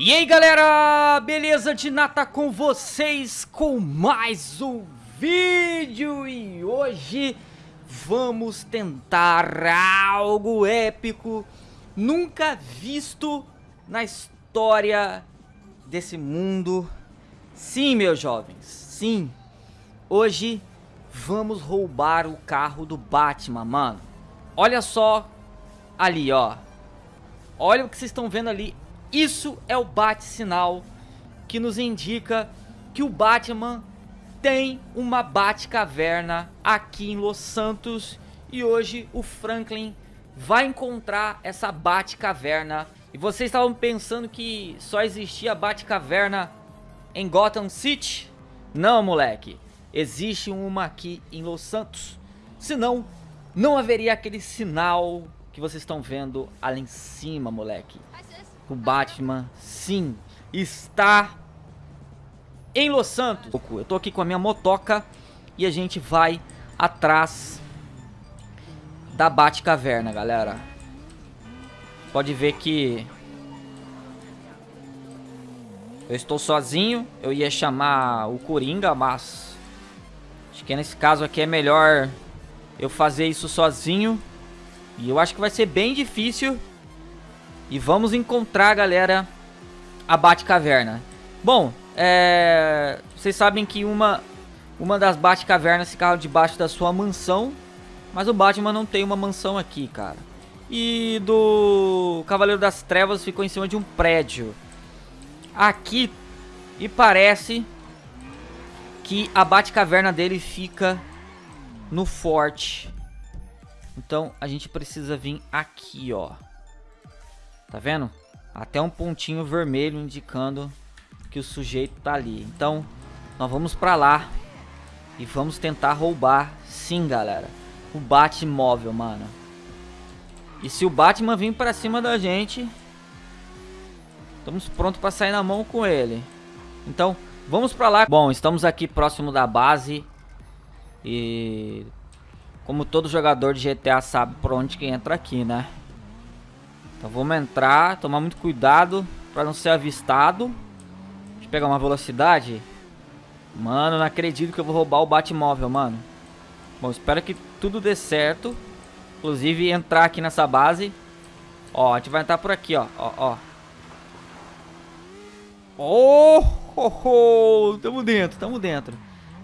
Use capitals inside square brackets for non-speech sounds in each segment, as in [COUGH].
E aí galera, beleza? De nata com vocês com mais um vídeo. E hoje vamos tentar algo épico nunca visto na história desse mundo. Sim, meus jovens, sim, hoje vamos roubar o carro do Batman, mano. Olha só ali, ó, olha o que vocês estão vendo ali, isso é o bate-sinal que nos indica que o Batman tem uma Batcaverna aqui em Los Santos e hoje o Franklin vai encontrar essa Batcaverna. E vocês estavam pensando que só existia Batcaverna em Gotham City? Não, moleque. Existe uma aqui em Los Santos. Senão, não haveria aquele sinal que vocês estão vendo ali em cima, moleque o Batman, sim, está em Los Santos. Eu tô aqui com a minha motoca e a gente vai atrás da Batcaverna, galera. Pode ver que eu estou sozinho. Eu ia chamar o Coringa, mas acho que nesse caso aqui é melhor eu fazer isso sozinho. E eu acho que vai ser bem difícil e vamos encontrar, galera, a Batcaverna. Bom, é... vocês sabem que uma, uma das Batcavernas ficava debaixo da sua mansão. Mas o Batman não tem uma mansão aqui, cara. E do Cavaleiro das Trevas ficou em cima de um prédio. Aqui, e parece que a Batcaverna dele fica no forte. Então a gente precisa vir aqui, ó. Tá vendo? Até um pontinho vermelho indicando que o sujeito tá ali. Então, nós vamos pra lá e vamos tentar roubar, sim, galera, o Batmóvel, mano. E se o Batman vir pra cima da gente, estamos prontos pra sair na mão com ele. Então, vamos pra lá. Bom, estamos aqui próximo da base e... Como todo jogador de GTA sabe por onde que entra aqui, né? Então vamos entrar, tomar muito cuidado para não ser avistado. Deixa eu pegar uma velocidade. Mano, não acredito que eu vou roubar o Batmóvel, mano. Bom, espero que tudo dê certo. Inclusive entrar aqui nessa base. Ó, a gente vai entrar por aqui, ó. Ó, ó. Oh, oh, oh, tamo dentro, tamo dentro.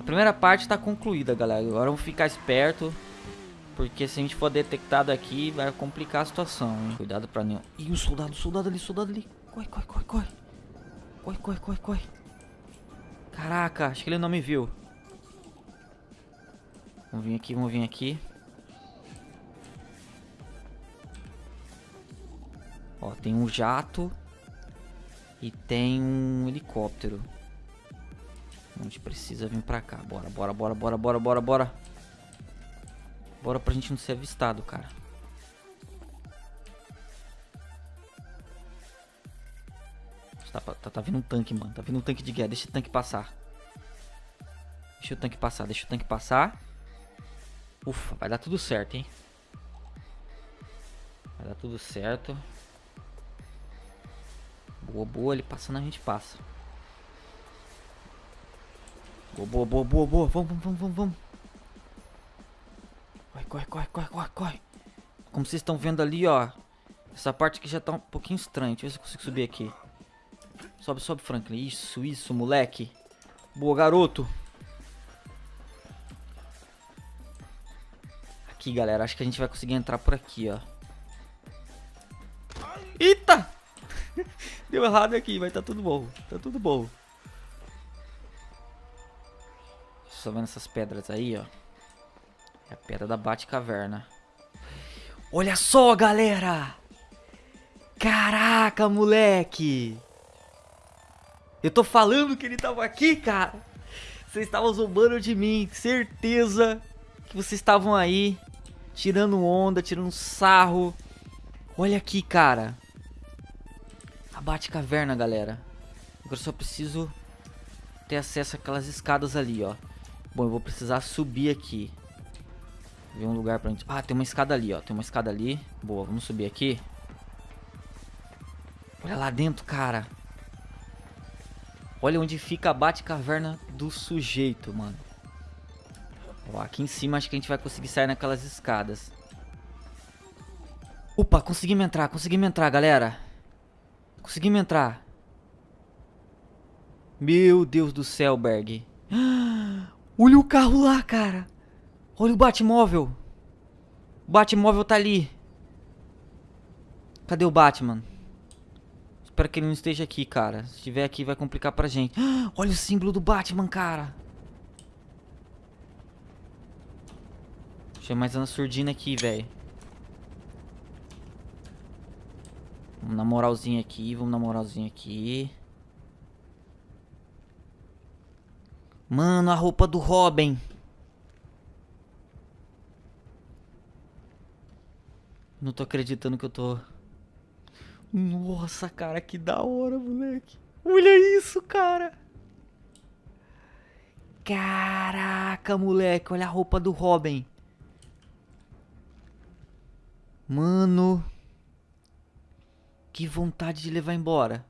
A primeira parte tá concluída, galera. Agora vamos ficar esperto. Porque se a gente for detectado aqui, vai complicar a situação, hein? Cuidado pra nenhum... Ih, o soldado, o soldado ali, soldado ali. Corre, corre, corre, corre. Corre, corre, corre, corre. Caraca, acho que ele não me viu. Vamos vir aqui, vamos vir aqui. Ó, tem um jato. E tem um helicóptero. A gente precisa vir pra cá. Bora, bora, bora, bora, bora, bora, bora. Bora pra gente não ser avistado, cara. Tá, tá, tá vindo um tanque, mano. Tá vindo um tanque de guerra. Deixa o tanque passar. Deixa o tanque passar, deixa o tanque passar. Ufa, vai dar tudo certo, hein? Vai dar tudo certo. Boa, boa. Ele passando, a gente passa. Boa, boa, boa, boa, boa. Vamos, vamos, vamos, vamos. Corre, corre, corre, corre, corre, corre. Como vocês estão vendo ali, ó. Essa parte aqui já tá um pouquinho estranha. Deixa eu ver se eu consigo subir aqui. Sobe, sobe, Franklin. Isso, isso, moleque. Boa, garoto. Aqui, galera. Acho que a gente vai conseguir entrar por aqui, ó. Eita! [LAUGHS] Deu errado aqui, mas tá tudo bom. Tá tudo bom. Só vendo essas pedras aí, ó. É a pedra da Batcaverna. Olha só, galera! Caraca, moleque! Eu tô falando que ele tava aqui, cara! Vocês estavam zombando de mim, certeza que vocês estavam aí tirando onda, tirando sarro. Olha aqui, cara. A Batcaverna, galera. Agora só preciso ter acesso àquelas escadas ali, ó. Bom, eu vou precisar subir aqui. Ver um lugar pra gente... Ah, tem uma escada ali, ó. Tem uma escada ali. Boa, vamos subir aqui. Olha lá dentro, cara. Olha onde fica a bate-caverna do sujeito, mano. Ó, aqui em cima acho que a gente vai conseguir sair naquelas escadas. Opa, conseguimos entrar, conseguimos entrar, galera. Conseguimos entrar. Meu Deus do céu, Berg. [GASPS] Olha o carro lá, cara. Olha o Batmóvel. O Batmóvel tá ali. Cadê o Batman? Espero que ele não esteja aqui, cara. Se estiver aqui vai complicar pra gente. [GASPS] Olha o símbolo do Batman, cara. Deixa mais uma surdina aqui, velho. Vamos na moralzinha aqui, vamos na moralzinha aqui. Mano, a roupa do Robin. Não tô acreditando que eu tô... Nossa, cara, que da hora, moleque. Olha isso, cara. Caraca, moleque, olha a roupa do Robin. Mano. Que vontade de levar embora.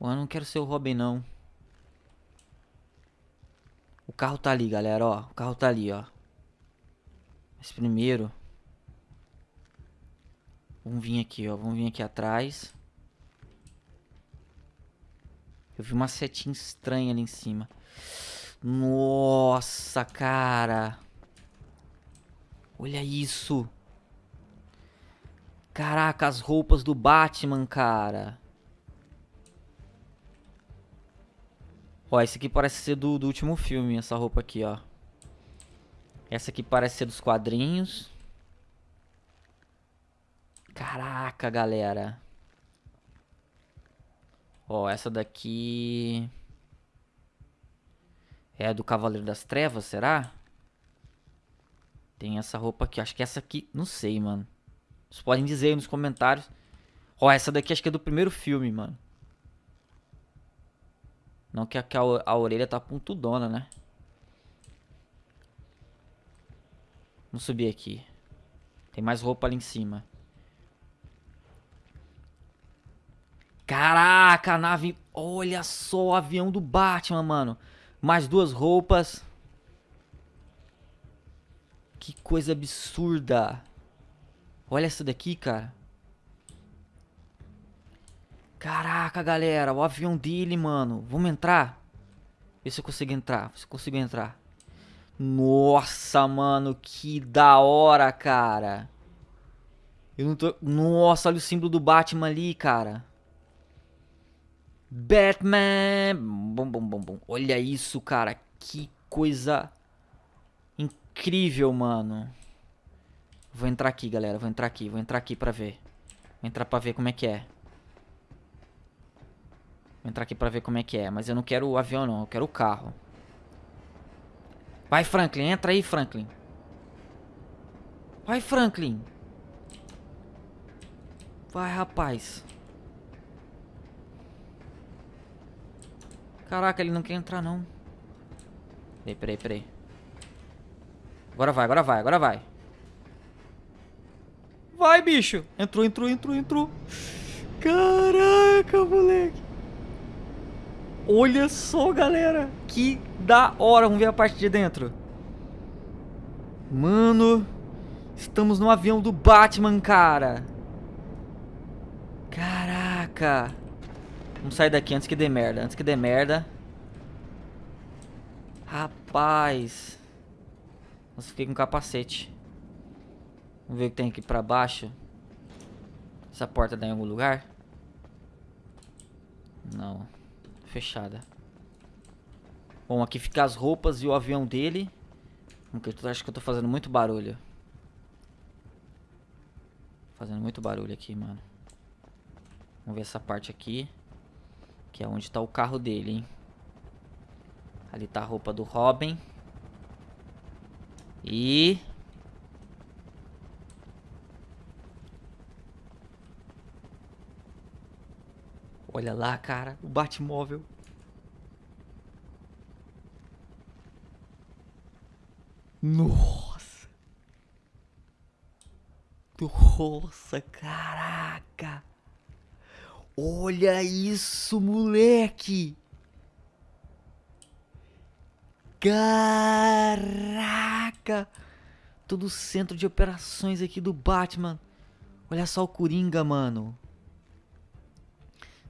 Eu não quero ser o Robin, não. O carro tá ali, galera, ó. O carro tá ali, ó. Mas primeiro... Vamos vir aqui, ó. Vamos vir aqui atrás. Eu vi uma setinha estranha ali em cima. Nossa, cara. Olha isso. Caraca, as roupas do Batman, cara. Ó, esse aqui parece ser do, do último filme, essa roupa aqui, ó. Essa aqui parece ser dos quadrinhos. Caraca, galera. Ó, essa daqui... É do Cavaleiro das Trevas, será? Tem essa roupa aqui. Acho que essa aqui... Não sei, mano. Vocês podem dizer aí nos comentários. Ó, essa daqui acho que é do primeiro filme, mano. Não que a, a, a orelha tá pontudona, né? Vamos subir aqui. Tem mais roupa ali em cima. Caraca, a nave... Olha só o avião do Batman, mano. Mais duas roupas. Que coisa absurda. Olha essa daqui, cara. Caraca, galera. O avião dele, mano. Vamos entrar? Vê se eu consigo entrar. Se eu consigo entrar. Nossa, mano. Que da hora, cara. Eu não tô... Nossa, olha o símbolo do Batman ali, cara. Batman. Bom, bom, bom, bom. Olha isso, cara. Que coisa incrível, mano. Vou entrar aqui, galera. Vou entrar aqui. Vou entrar aqui pra ver. Vou entrar pra ver como é que é. Vou entrar aqui pra ver como é que é. Mas eu não quero o avião, não. Eu quero o carro. Vai, Franklin. Entra aí, Franklin. Vai, Franklin. Vai, rapaz. Caraca, ele não quer entrar, não. Peraí, peraí, peraí. Agora vai, agora vai, agora vai. Vai, bicho. Entrou, entrou, entrou, entrou. Caraca, moleque. Olha só, galera. Que da hora. Vamos ver a parte de dentro. Mano. Estamos no avião do Batman, cara. Caraca. Vamos sair daqui antes que dê merda. Antes que dê merda. Rapaz. Nossa, fiquei com capacete. Vamos ver o que tem aqui pra baixo. Essa porta dá em algum lugar? Não. Fechada. Bom, aqui fica as roupas e o avião dele. Eu acho que eu tô fazendo muito barulho. Fazendo muito barulho aqui, mano. Vamos ver essa parte aqui. Que é onde tá o carro dele, hein. Ali tá a roupa do Robin. E... Olha lá, cara, o Batmóvel. Nossa. Nossa, caraca. Olha isso, moleque! Caraca! Todo o centro de operações aqui do Batman. Olha só o Coringa, mano.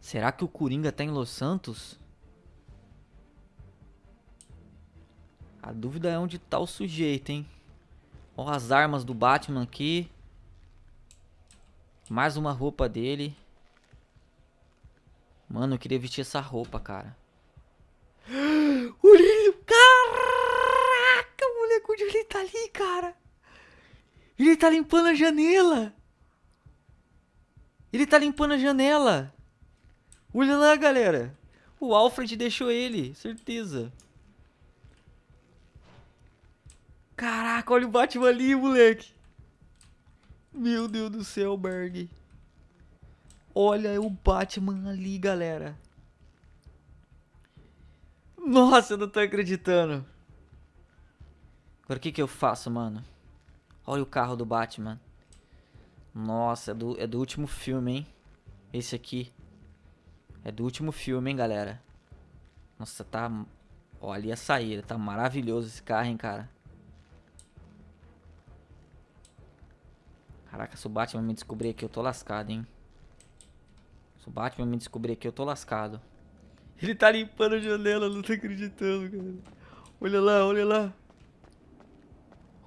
Será que o Coringa tá em Los Santos? A dúvida é onde tá o sujeito, hein? Ó as armas do Batman aqui. Mais uma roupa dele. Mano, eu queria vestir essa roupa, cara. [GASPS] Olha Caraca, moleque, onde ele tá ali, cara? Ele tá limpando a janela. Ele tá limpando a janela. Olha lá, galera. O Alfred deixou ele, certeza. Caraca, olha o Batman ali, moleque. Meu Deus do céu, Berg. Olha o Batman ali, galera. Nossa, eu não tô acreditando. Agora o que que eu faço, mano? Olha o carro do Batman. Nossa, é do, é do último filme, hein? Esse aqui. É do último filme, hein, galera? Nossa, tá... Olha a saída. Tá maravilhoso esse carro, hein, cara? Caraca, se o Batman me descobrir aqui, eu tô lascado, hein? Se o Batman me descobrir aqui, eu tô lascado. Ele tá limpando a janela, não tô acreditando, cara. Olha lá, olha lá.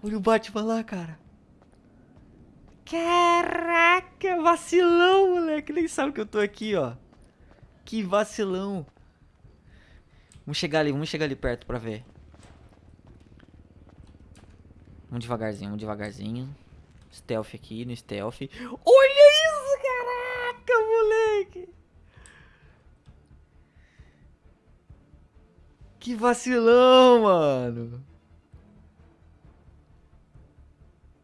Olha o Batman lá, cara. Caraca, vacilão, moleque. Nem sabe que eu tô aqui, ó. Que vacilão. Vamos chegar ali, vamos chegar ali perto pra ver. Vamos devagarzinho, vamos devagarzinho. Stealth aqui, no stealth. Olha moleque. Que vacilão, mano.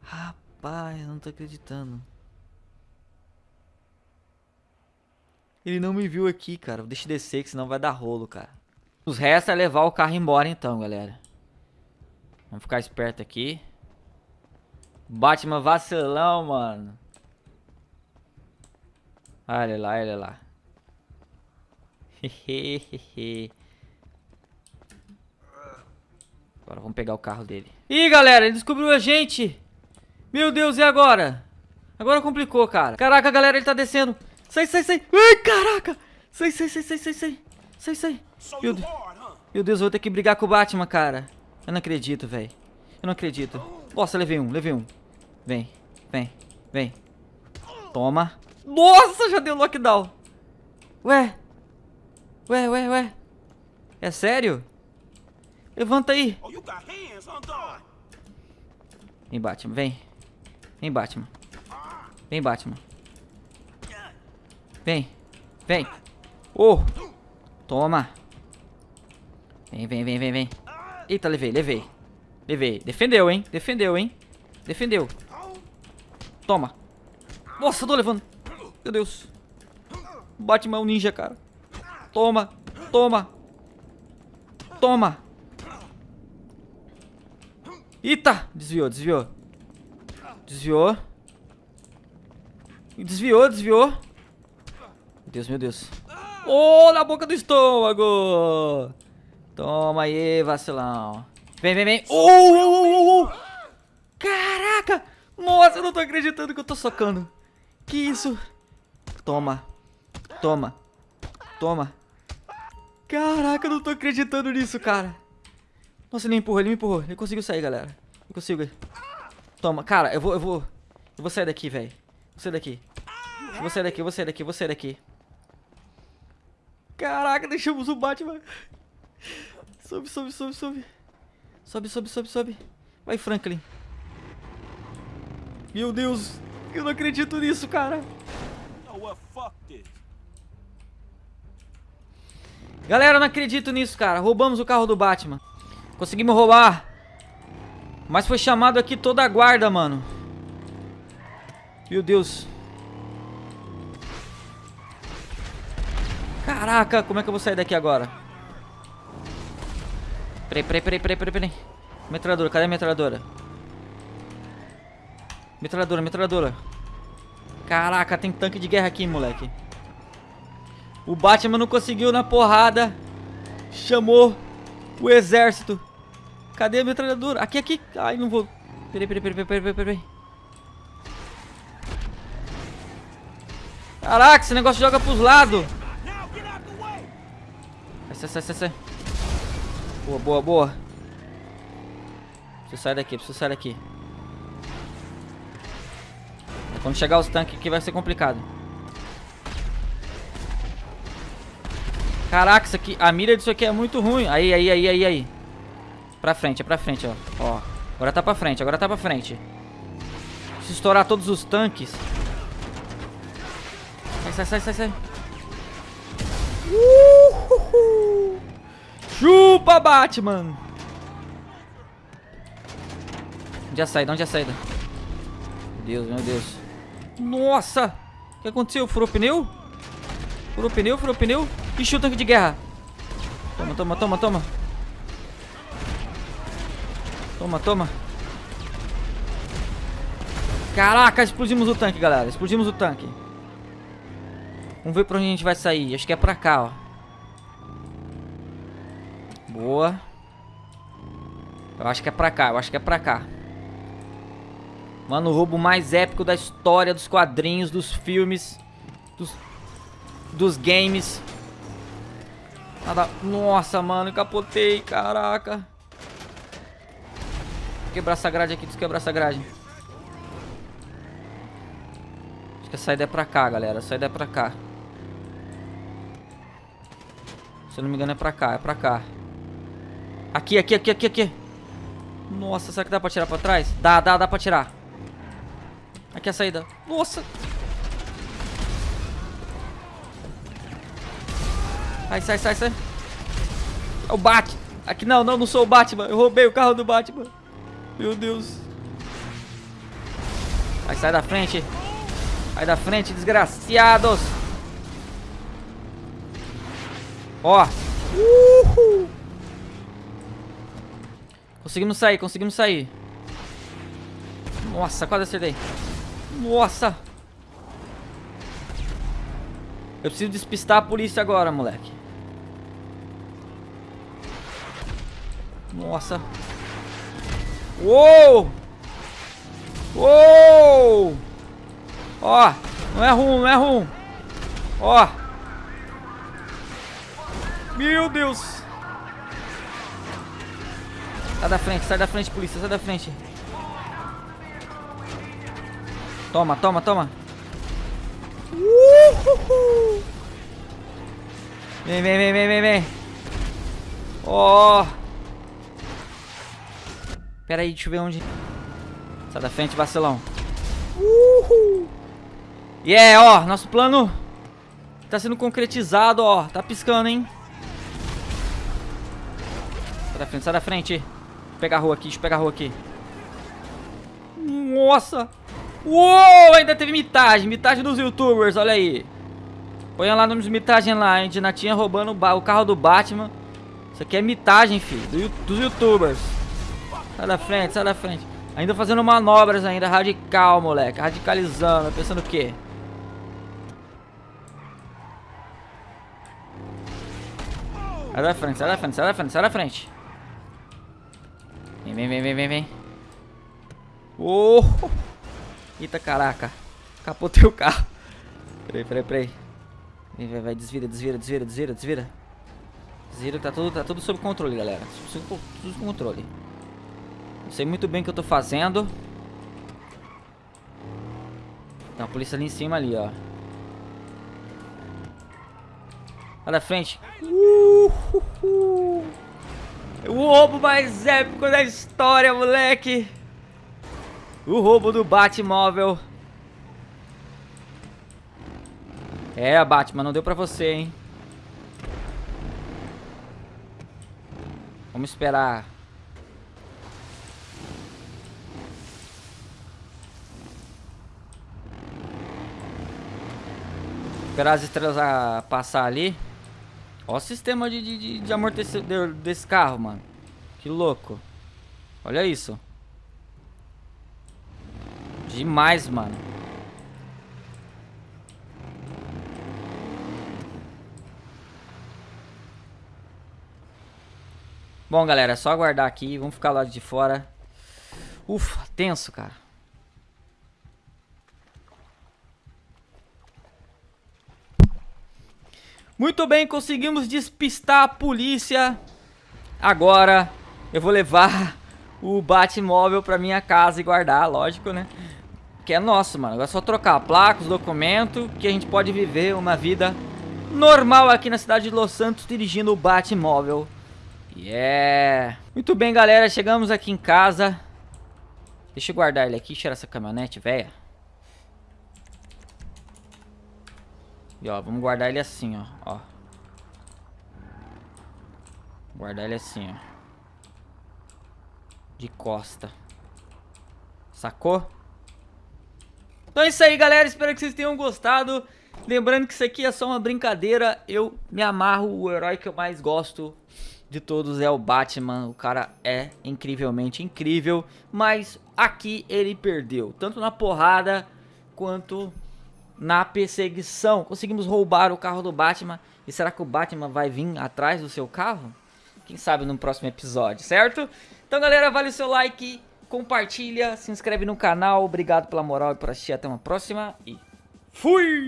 Rapaz, não tô acreditando. Ele não me viu aqui, cara. Deixa eu descer, que senão vai dar rolo, cara. Os restos é levar o carro embora então, galera. Vamos ficar esperto aqui. Batman vacilão, mano. Olha lá, olha lá. Agora vamos pegar o carro dele. Ih, galera, ele descobriu a gente. Meu Deus, e agora? Agora complicou, cara. Caraca, galera, ele tá descendo. Sai, sai, sai. Ai, caraca. Sai, sai, sai, sai, sai, sai. Sai, sai. Meu Deus. Meu Deus, eu vou ter que brigar com o Batman, cara. Eu não acredito, velho. Eu não acredito. Nossa, levei um, levei um. Vem, vem, vem. Toma. Nossa, já deu lockdown. Ué. Ué, ué, ué. É sério? Levanta aí. Vem, Batman, vem. Vem, Batman. Vem, Batman. Vem. Vem. Oh. Toma. Vem, vem, vem, vem, vem. Eita, levei, levei. Levei. Defendeu, hein? Defendeu, hein? Defendeu. Toma. Nossa, tô levando. Meu Deus. Batman é um ninja, cara. Toma. Toma. Toma. Eita. Desviou, desviou. Desviou. Desviou, desviou. Meu Deus, meu Deus. Oh, na boca do estômago. Toma aí, vacilão. Vem, vem, vem. Oh, oh, oh, oh. Caraca. Nossa, eu não tô acreditando que eu tô socando. Que isso? Toma. Toma. Toma. Caraca, eu não tô acreditando nisso, cara. Nossa, ele me empurrou, ele me empurrou. Ele conseguiu sair, galera. Eu consigo. Toma. Cara, eu vou, eu vou... Eu vou sair daqui, velho. Vou sair daqui. Eu vou sair daqui, vou sair daqui, vou sair daqui. Caraca, deixamos o Batman. Sobe, sobe, sobe, sobe. Sobe, sobe, sobe, sobe. Vai, Franklin. Meu Deus, eu não acredito nisso, cara. Galera, eu não acredito nisso, cara. Roubamos o carro do Batman. Conseguimos roubar. Mas foi chamado aqui toda a guarda, mano. Meu Deus. Caraca, como é que eu vou sair daqui agora? Peraí, peraí, peraí, peraí, peraí. Metralhadora, cadê a metralhadora? Metralhadora, metralhadora. Caraca, tem tanque de guerra aqui, moleque. O Batman não conseguiu na porrada. Chamou o exército. Cadê a metralhadora? Aqui, aqui. Ai, não vou. Peraí, peraí, peraí, peraí, peraí, peraí. Caraca, esse negócio joga pros lados. Sai, sai, sai, sai. Boa, boa, boa. Preciso sair daqui, preciso sair daqui. Quando chegar os tanques aqui vai ser complicado. Caraca, isso aqui, a mira disso aqui é muito ruim. Aí, aí, aí, aí, aí. Pra frente, é pra frente, ó. Ó, agora tá pra frente, agora tá pra frente. Se estourar todos os tanques. Sai, sai, sai, sai, sai. Chupa, Batman! Onde é a saída? Onde é a saída? Meu Deus, meu Deus. Nossa! O que aconteceu? Furou pneu? Furou pneu, furou pneu. Ixi, o tanque de guerra. Toma, toma, toma, toma. Toma, toma. Caraca, explodimos o tanque, galera. Explodimos o tanque. Vamos ver pra onde a gente vai sair. Acho que é pra cá, ó. Boa. Eu acho que é pra cá, eu acho que é pra cá. Mano, o roubo mais épico da história dos quadrinhos, dos filmes, dos, dos games. Nada... Nossa, mano, capotei, caraca. Quebrar essa grade aqui, desquebrar essa grade. Acho que a saída é pra cá, galera. A saída é pra cá. Se eu não me engano é pra cá, é pra cá. Aqui, aqui, aqui, aqui, aqui. Nossa, será que dá pra tirar pra trás? Dá, dá, dá pra tirar. Aqui é a saída. Nossa. Sai, sai, sai, sai. É o Batman. Aqui não, não, não sou o Batman. Eu roubei o carro do Batman. Meu Deus. Vai, sai da frente. Sai da frente, desgraciados. Ó. Uhul. Conseguimos sair, conseguimos sair. Nossa, quase acertei. Nossa. Eu preciso despistar a polícia agora, moleque. Nossa. Uou! Uou! Ó, não é ruim, não é ruim. Ó. Meu Deus. Sai da frente, sai da frente, polícia, sai da frente. Toma, toma, toma. Uhul. Vem, vem, vem, vem, vem, vem. Ó. Oh. Pera aí, deixa eu ver onde. Sai da frente, vacilão. Uhul. Yeah, é, ó, nosso plano tá sendo concretizado, ó. Tá piscando, hein? Sai da frente, sai da frente pegar a rua aqui, deixa eu pegar a rua aqui. Nossa! Uou, ainda teve mitagem, mitagem dos youtubers, olha aí. Põe lá nos mitagem lá, a gente ainda tinha roubando o carro do Batman. Isso aqui é mitagem, filho, do, dos youtubers. Sai da frente, sai da frente. Ainda fazendo manobras ainda, radical, moleque. Radicalizando, pensando o quê? Sai da frente, sai da frente, sai da frente, sai da frente. Vem, vem, vem, vem, vem, vem. Oh! Eita, caraca. Capotei o carro. Peraí, peraí, peraí. Vem, vai, vai, desvira, desvira, desvira, desvira, desvira. Desvira, tá tudo, tá tudo sob controle, galera. Tudo sob controle. Eu sei muito bem o que eu tô fazendo. Tem uma polícia ali em cima ali, ó. Olha a frente. Uh, uh, uh. O roubo mais épico da história, moleque. O roubo do Batmóvel. É, Batman, não deu pra você, hein. Vamos esperar. Esperar as estrelas a passar ali. Olha o sistema de, de, de amortecedor desse carro, mano. Que louco. Olha isso. Demais, mano. Bom, galera, é só aguardar aqui. Vamos ficar lá de fora. Ufa, tenso, cara. Muito bem, conseguimos despistar a polícia. Agora eu vou levar [LAUGHS] o Batmóvel pra minha casa e guardar, lógico, né? Que é nosso, mano. Agora é só trocar a placa, os documentos, que a gente pode viver uma vida normal aqui na cidade de Los Santos dirigindo o Batmóvel. Yeah! Muito bem, galera. Chegamos aqui em casa. Deixa eu guardar ele aqui, tirar essa caminhonete, velha. E ó, vamos guardar ele assim, ó. ó. Guardar ele assim, ó. De costa. Sacou? Então é isso aí, galera. Espero que vocês tenham gostado. Lembrando que isso aqui é só uma brincadeira. Eu me amarro. O herói que eu mais gosto de todos é o Batman. O cara é incrivelmente incrível. Mas aqui ele perdeu. Tanto na porrada quanto na perseguição. Conseguimos roubar o carro do Batman. E será que o Batman vai vir atrás do seu carro? Quem sabe no próximo episódio, certo? Então, galera, vale o seu like, compartilha, se inscreve no canal. Obrigado pela moral e por assistir. Até uma próxima e fui!